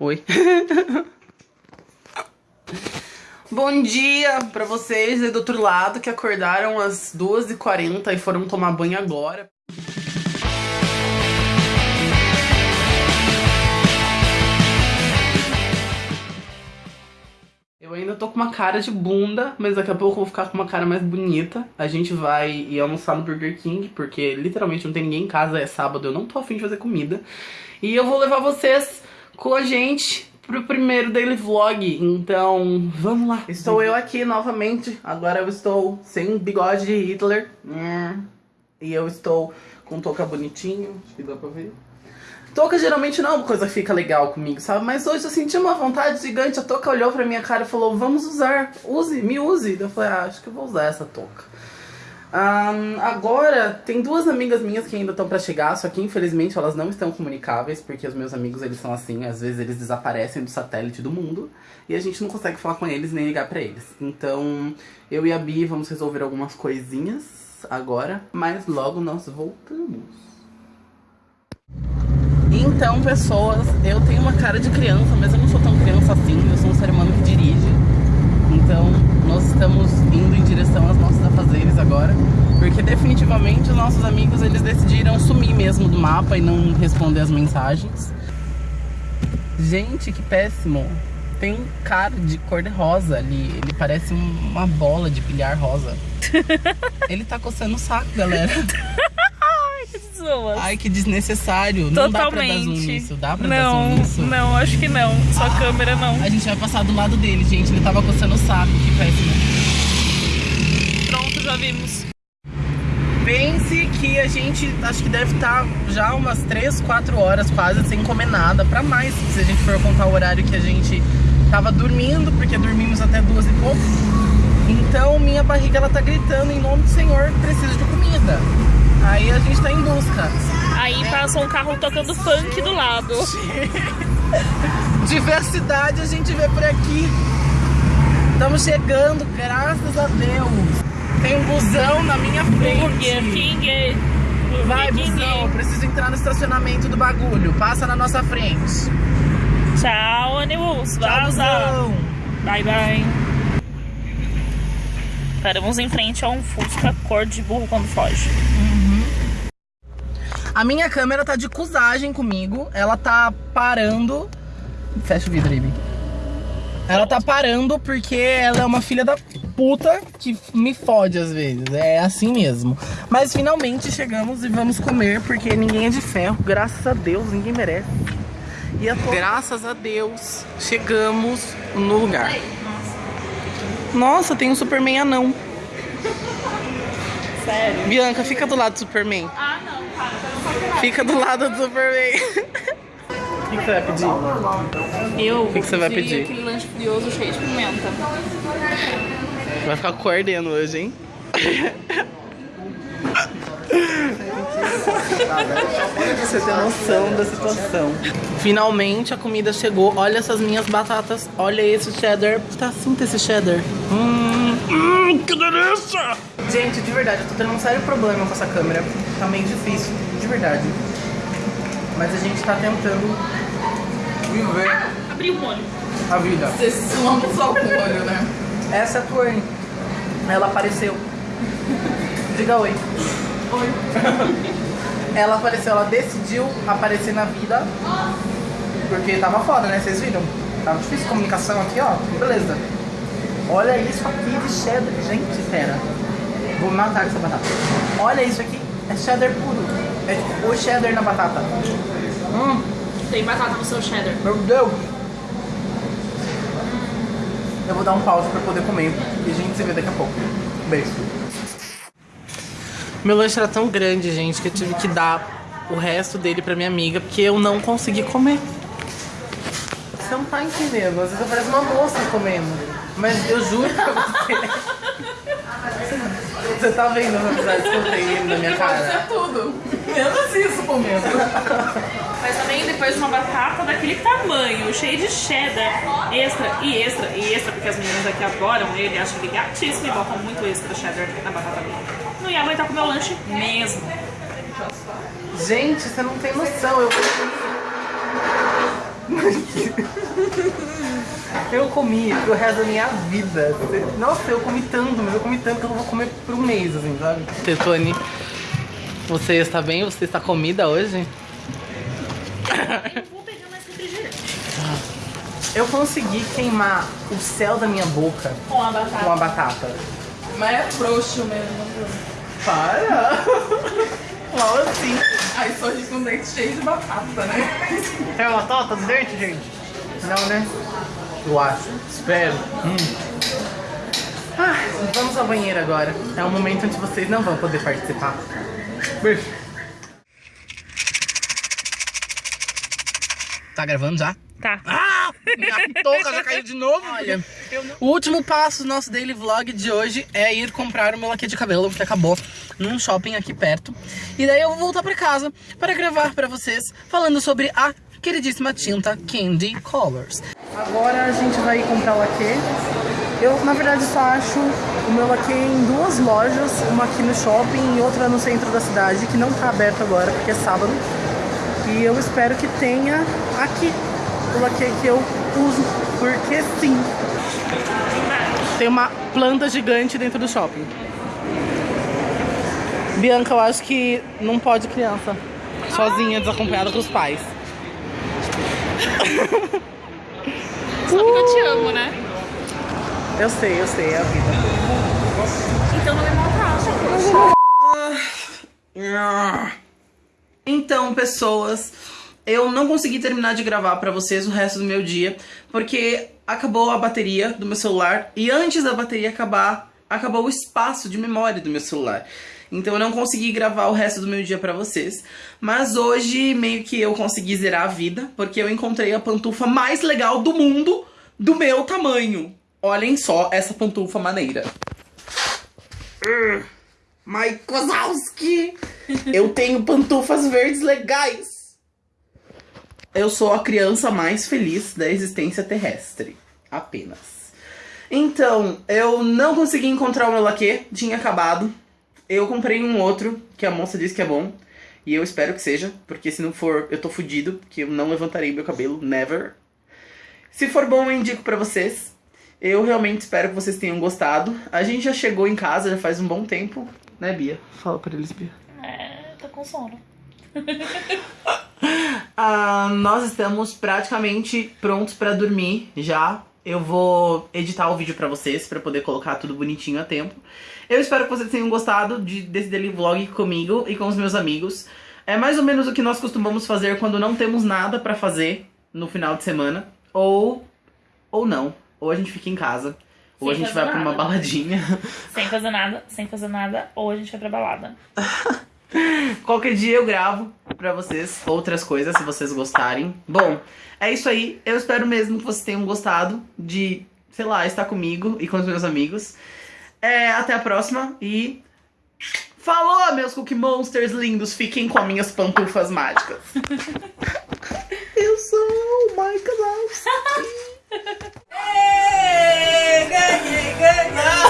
Oi. Bom dia pra vocês aí do outro lado que acordaram às 2h40 e foram tomar banho agora. Eu ainda tô com uma cara de bunda, mas daqui a pouco eu vou ficar com uma cara mais bonita. A gente vai ir almoçar no Burger King, porque literalmente não tem ninguém em casa, é sábado, eu não tô afim de fazer comida. E eu vou levar vocês com a gente pro primeiro daily vlog, então vamos lá. Estou eu aqui novamente, agora eu estou sem bigode de Hitler. Hum. E eu estou com touca bonitinho, acho que dá pra ver. Touca geralmente não é uma coisa que fica legal comigo, sabe? Mas hoje eu senti uma vontade gigante, a touca olhou pra minha cara e falou, vamos usar, use, me use. Eu falei, ah, acho que eu vou usar essa touca. Um, agora, tem duas amigas minhas que ainda estão pra chegar, só que infelizmente elas não estão comunicáveis, porque os meus amigos eles são assim, às vezes eles desaparecem do satélite do mundo e a gente não consegue falar com eles nem ligar pra eles. Então, eu e a Bi vamos resolver algumas coisinhas agora, mas logo nós voltamos. Então, pessoas, eu tenho uma cara de criança, mas eu não sou tão criança assim, eu sou um ser humano que dirige. Então, nós estamos indo em direção aos nossos agora, porque definitivamente os nossos amigos, eles decidiram sumir mesmo do mapa e não responder as mensagens. Gente, que péssimo. Tem um cara de cor de rosa ali, ele parece uma bola de bilhar rosa. ele tá coçando o saco, galera. Ai, que desnecessário. Não dá pra dar zoom nisso. Dá pra não, dar zoom nisso? Não, acho que não. Só ah, câmera não. A gente vai passar do lado dele, gente. Ele tava coçando o saco. Que péssimo. Pronto, já vimos. Pense que a gente, acho que deve estar tá já umas 3, 4 horas quase sem comer nada. Pra mais, se a gente for contar o horário que a gente tava dormindo, porque dormimos até duas e pouco. Então minha barriga ela tá gritando em nome do Senhor, preciso de comida. Aí a gente tá em busca. Aí passa um carro tocando funk do lado. Diversidade a gente vê por aqui. Estamos chegando, graças a Deus. Tem um busão na minha frente. Burger King. Vai, busão, eu preciso entrar no estacionamento do bagulho. Passa na nossa frente. Tchau, ônibus. Vaza. Bye, bye. Paramos em frente a um Fusca cor de burro quando foge. Uhum. A minha câmera tá de cusagem comigo. Ela tá parando. Fecha o vidro aí, Ela tá parando porque ela é uma filha da puta que me fode às vezes. É assim mesmo. Mas finalmente chegamos e vamos comer porque ninguém é de ferro. Graças a Deus, ninguém merece. E a to... Graças a Deus, chegamos no lugar. Nossa, tem um Superman anão. Sério? Bianca, fica do lado do Superman. Ah, não, cara. Fica do lado do Superman. O que, que, você vai pedir? Eu o que, que você vai pedir? aquele lanche frioso cheio de pimenta. Vai ficar coordeno hoje, hein? Você tem noção da situação. Finalmente a comida chegou. Olha essas minhas batatas. Olha esse cheddar. Tá sinta esse cheddar. Hum, hum, que delícia! Gente, de verdade, eu tô tendo um sério problema com essa câmera. Tá meio difícil, de verdade. Mas a gente tá tentando viver. Ah, abri o olho. A vida. Você suam só com o olho, né? Essa é a Twain. Ela apareceu. Diga oi. Oi. ela apareceu, ela decidiu aparecer na vida. Porque tava foda, né? Vocês viram? Tava difícil a comunicação aqui, ó. Beleza. Olha isso aqui de cheddar. Gente, pera. Vou matar essa batata. Olha isso aqui. É cheddar puro. É tipo o cheddar na batata. Hum. Tem batata no seu cheddar. Meu Deus. Eu vou dar um pause pra poder comer. E a gente se vê daqui a pouco. Beijo. Meu lanche era tão grande, gente, que eu tive que dar o resto dele pra minha amiga, porque eu não consegui comer. Você não tá entendendo. Às vezes eu pareço uma moça comendo. Mas eu juro pra você. Você tá vendo as amizades que eu tenho na minha cara? Pode ser tudo. Menos isso comendo. Mas também depois de uma batata daquele tamanho, cheio de cheddar, extra e extra e extra, porque as meninas aqui adoram ele, acham ele gatíssimo e botam muito extra cheddar na batata dele. Não ia aguentar comer o lanche mesmo. Gente, você não tem noção. Eu Eu comi pro resto da minha vida. Nossa, eu comi tanto, mas eu comi tanto que eu não vou comer por um mês, assim, sabe? Tetone, você está bem? Você está comida hoje? Eu vou pegar mais refrigerante. Eu consegui queimar o céu da minha boca Com a batata. com a batata. Mas é frouxo mesmo. Para! Mal assim. Aí só de com dente cheio de batata, né? É uma batata do dente, gente? Não, né? Eu acho. Espero. Hum. Ah, vamos ao banheiro agora. É um momento onde vocês não vão poder participar. Beijo. Tá gravando já? Tá. Ah! Minha touca já caiu de novo. Olha, o último passo do nosso daily vlog de hoje é ir comprar o meu laque de cabelo, que acabou num shopping aqui perto. E daí eu vou voltar pra casa para gravar pra vocês falando sobre a queridíssima tinta Candy Colors. Agora a gente vai comprar o laque. Eu, na verdade, só acho o meu laque em duas lojas, uma aqui no shopping e outra no centro da cidade, que não tá aberto agora, porque é sábado. E eu espero que tenha aqui o laque que eu uso, porque sim. Tem uma planta gigante dentro do shopping. Bianca, eu acho que não pode criança sozinha, desacompanhada com os pais. Sabe que eu te amo, né? Eu sei, eu sei, é a vida. Então não me maltrata. Então, pessoas, eu não consegui terminar de gravar pra vocês o resto do meu dia, porque acabou a bateria do meu celular e antes da bateria acabar, acabou o espaço de memória do meu celular. Então eu não consegui gravar o resto do meu dia pra vocês. Mas hoje meio que eu consegui zerar a vida, porque eu encontrei a pantufa mais legal do mundo do meu tamanho. Olhem só essa pantufa maneira. Mike Wazowski! Eu tenho pantufas verdes legais. Eu sou a criança mais feliz da existência terrestre. Apenas. Então, eu não consegui encontrar o meu laque, tinha acabado. Eu comprei um outro, que a moça disse que é bom. E eu espero que seja, porque se não for, eu tô fudido, porque eu não levantarei meu cabelo, never. Se for bom, eu indico pra vocês. Eu realmente espero que vocês tenham gostado. A gente já chegou em casa, já faz um bom tempo, né, Bia? Fala pra eles, Bia. É, tô com sono. Ah, nós estamos praticamente prontos pra dormir já. Eu vou editar o vídeo pra vocês, pra poder colocar tudo bonitinho a tempo. Eu espero que vocês tenham gostado de, desse daily vlog comigo e com os meus amigos. É mais ou menos o que nós costumamos fazer quando não temos nada pra fazer no final de semana. Ou, ou não. Ou a gente fica em casa. Ou a gente vai fazer pra uma nada. baladinha. Sem fazer nada, sem fazer nada, ou a gente vai pra balada. Qualquer dia eu gravo pra vocês outras coisas, se vocês gostarem. Bom, é isso aí. Eu espero mesmo que vocês tenham gostado de, sei lá, estar comigo e com os meus amigos. É, até a próxima e. Falou, meus Cookie Monsters lindos! Fiquem com as minhas pantufas mágicas. eu sou o Michael Alves. good.